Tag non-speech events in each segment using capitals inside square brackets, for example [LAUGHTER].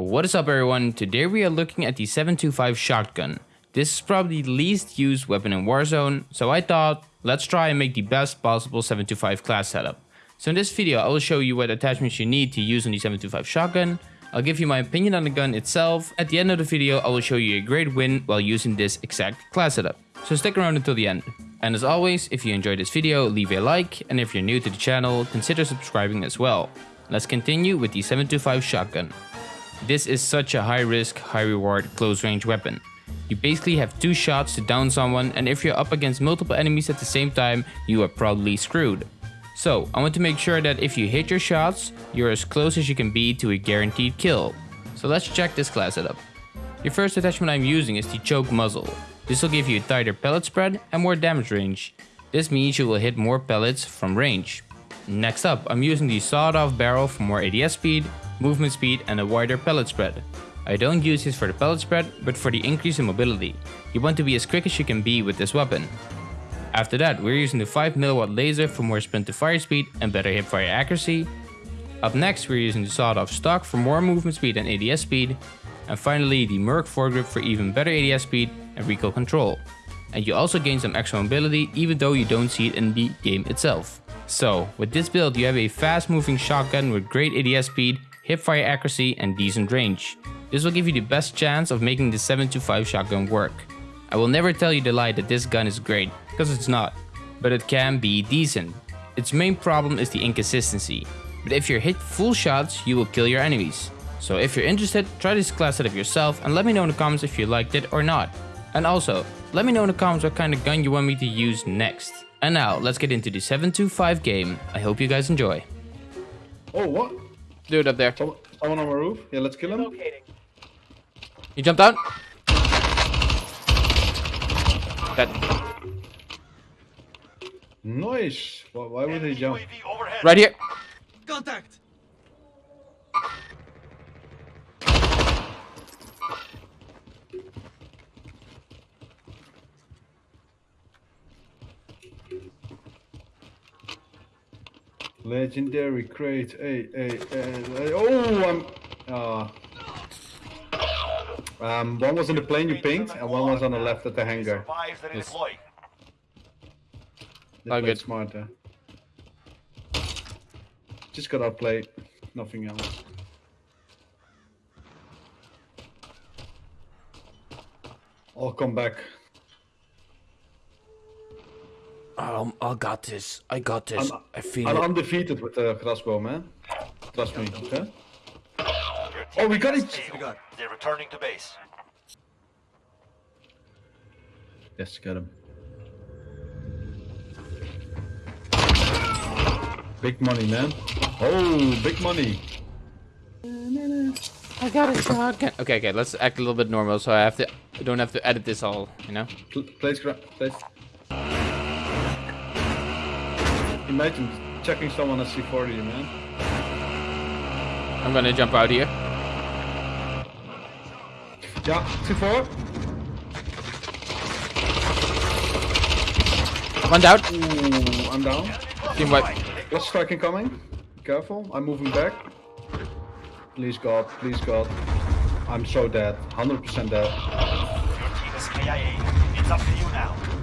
What is up everyone, today we are looking at the 725 shotgun. This is probably the least used weapon in Warzone, so I thought, let's try and make the best possible 725 class setup. So in this video I will show you what attachments you need to use on the 725 shotgun, I'll give you my opinion on the gun itself, at the end of the video I will show you a great win while using this exact class setup. So stick around until the end. And as always, if you enjoyed this video, leave a like, and if you're new to the channel, consider subscribing as well. Let's continue with the 725 shotgun. This is such a high risk, high reward close range weapon. You basically have two shots to down someone and if you're up against multiple enemies at the same time, you are probably screwed. So, I want to make sure that if you hit your shots, you're as close as you can be to a guaranteed kill. So let's check this class setup. The first attachment I'm using is the choke muzzle. This will give you a tighter pellet spread and more damage range. This means you will hit more pellets from range. Next up, I'm using the sawed off barrel for more ADS speed, movement speed and a wider pellet spread. I don't use this for the pellet spread, but for the increase in mobility. You want to be as quick as you can be with this weapon. After that, we're using the 5mW laser for more sprint to fire speed and better hip fire accuracy. Up next, we're using the sawed off stock for more movement speed and ADS speed. And finally, the Merc foregrip for even better ADS speed and recoil control. And you also gain some extra mobility even though you don't see it in the game itself. So, with this build you have a fast moving shotgun with great ADS speed hipfire accuracy and decent range. This will give you the best chance of making the 725 shotgun work. I will never tell you the lie that this gun is great, because it's not, but it can be decent. Its main problem is the inconsistency, but if you're hit full shots, you will kill your enemies. So if you're interested, try this class setup yourself and let me know in the comments if you liked it or not. And also, let me know in the comments what kind of gun you want me to use next. And now, let's get into the 725 game. I hope you guys enjoy. Oh, what? Dude up there. Someone, someone on my roof? Yeah, let's kill him. You jumped out? That. Nice. Why, why would he jump? Right here. Contact. Legendary crate. Hey, hey, hey. Oh, I'm. Uh, um, one was in the plane you pinged, and one was on the left at the hangar. Yes. They Oh, played good. smarter. Just got outplayed. Nothing else. I'll come back. Um, I got this. I got this. I'm- I feel I'm it. undefeated with the crossbow, man. Trust me, okay? Oh, we got it! We got. They're returning to base. Yes, get him. Big money, man. Oh, big money. I got a shotgun. Okay, okay. Let's act a little bit normal, so I have to. I don't have to edit this all. You know. Pl place, place. Imagine checking someone at C40, man. I'm gonna jump out here. Yeah, C4. One down. Ooh, I'm down. Team wipe. Last strike incoming. Careful, I'm moving back. Please God, please God. I'm so dead. 100% dead. Your team is KIA. It's up to you now.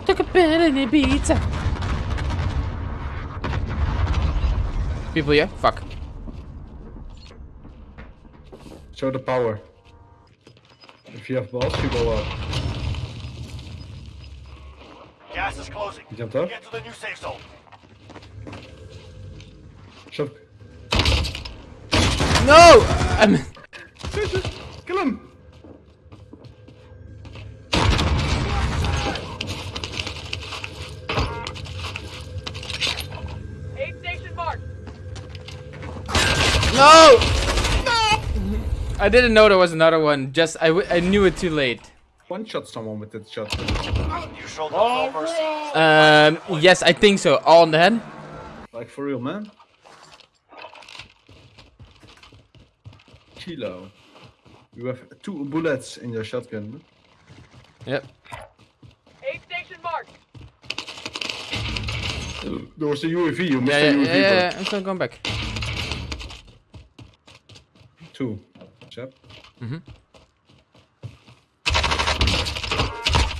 I took a bit in the pizza. People here? Fuck. Show the power. If you have balls, you go up. Gas is closing. You jumped up? Get to the new safe zone. Shove. No! I'm. [LAUGHS] Kill him! Aid station marked. No! I didn't know there was another one. Just I, w- I knew it too late. One shot someone with that shot. You showed them no mercy. Um. Yes, I think so. All on the head. Like for real, man. Kilo. You have two bullets in your shotgun. Yep. Aid station marked. There was a UAV, you missed Yeah, the yeah, UAV. yeah, bro. yeah, I'm still going back. Two. Chap. To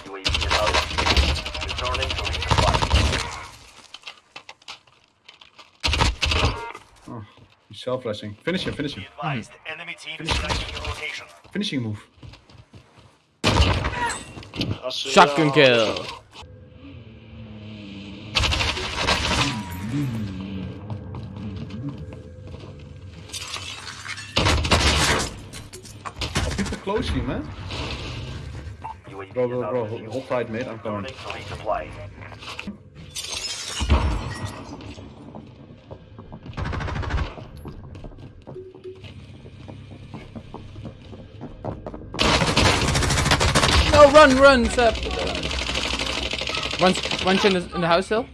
resupply. Oh, he's self-flashing. Finish him, finish him. Advised, enemy team is tracking your location. Finishing move. Shotgun kill. People close here, man. UAV Bro, bro, bro. of. Hold tight, mate. I'm coming. Returning to resupply. No, run, run, Sep. One, one in the, in the house still.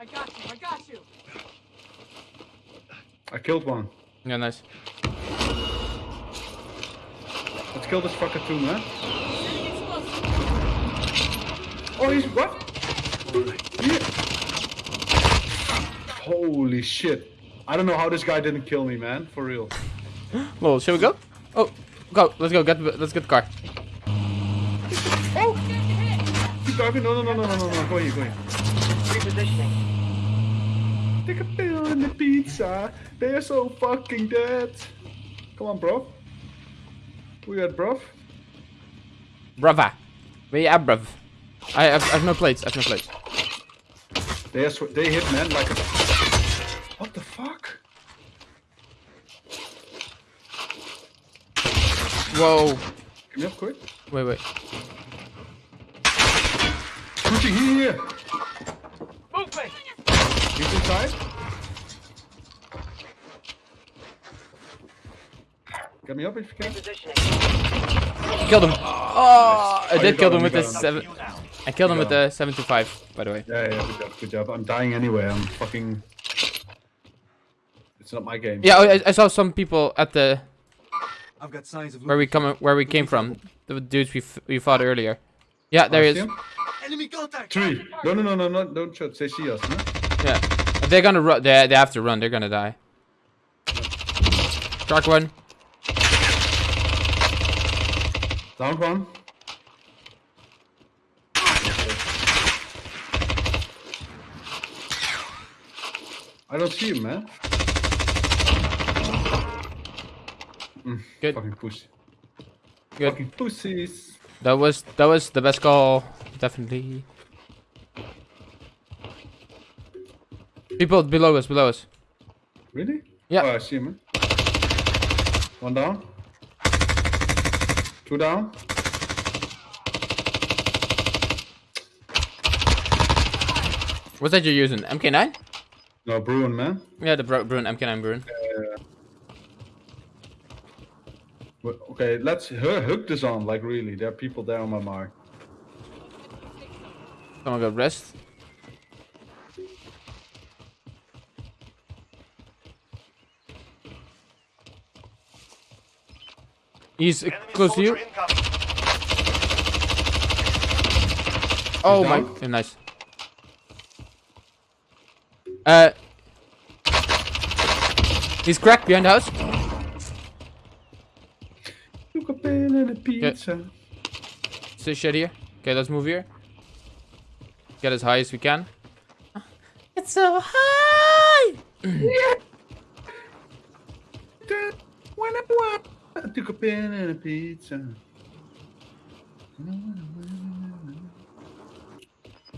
I got you. I got you. I killed one. Yeah, nice. Let's kill this fucker too, man. Oh, he's what? Yeah. Holy shit. I don't know how this guy didn't kill me, man. For real. [GASPS] Well, shall we go? Oh, go. Let's go. Get the, let's get the car. Oh! Keep driving. No, no, no, no, no, no, no. Go here, go here. Repositioning. Take a pill in the pizza. They are so fucking dead. Come on, bro. We at, bro. Brava. We you at, bruv? I have, I have no plates. I have no plates. They are they hit man like a. What the fuck? Whoa. Come here up quick. Wait, wait. Pushing here. Movement. He's inside. Get me up if you can. Killed him. Oh, I oh, did got kill him, him with the seven. I killed him with the seven to five, By the way. Yeah, yeah, good job, good job. I'm dying anyway. I'm fucking. It's not my game. Yeah, I, I saw some people at the I've got signs of where we come where we came from. The dudes we f we fought earlier. Yeah, there Oh, he is. enemy contact. Three. No, no, no, no, no, don't shoot. They see us, no? Yeah, they're gonna run. They they have to run. They're gonna die. Truck one. Down one. I don't see him, man. Mm, Good. Fucking pussy. Good. Fucking pussies. That was that was the best call. Definitely. People below us. Below us. Really? Yeah. Oh, I see him. Man. One down. Two down. What's that you're using? MK9? No, Bruin, man. Yeah, the Bru- Bruin MK9 Bruin. Uh, well, Okay, let's hook this on. Like, really, there are people there on my mark. Someone got rest. He's Enemy close to you. incoming. Oh my, down. yeah, nice. Uh, he's cracked behind the house. Look up in and a pizza. So shit here. Okay, let's move here. Get as high as we can. It's so high. [CLEARS THROAT] When I want, I took a pen and a pizza.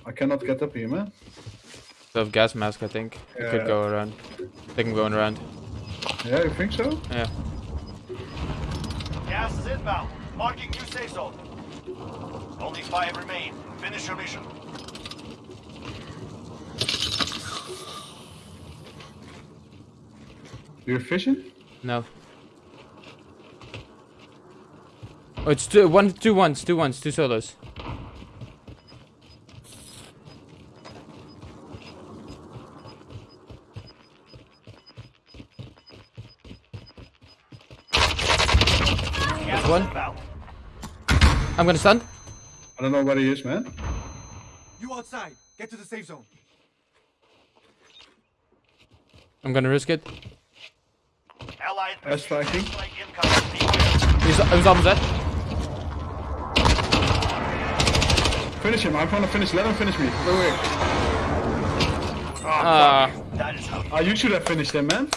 I cannot get up here, man. So have gas mask, I think. It Yeah. could go around. They can go around. Yeah, you think so? Yeah. Gas is inbound. Marking new safe zone. Only five remain. Finish your mission. You're fishing? No. Oh, it's two, one, two ones, two ones, two solos. Gas one. I'm gonna stun. I don't know where he is, man. You outside. Get to the safe zone. I'm gonna risk it. Allied Air striking. strike incoming. Beware. He's, he's almost dead. Finish him. I'm trying to finish. Let him finish me. Wait, wait. Uh, is how Ah, you should have finished him, man.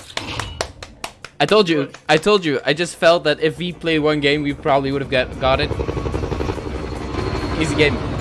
I told you. I told you. I just felt that if we played one game, we probably would have got, got it. Easy game.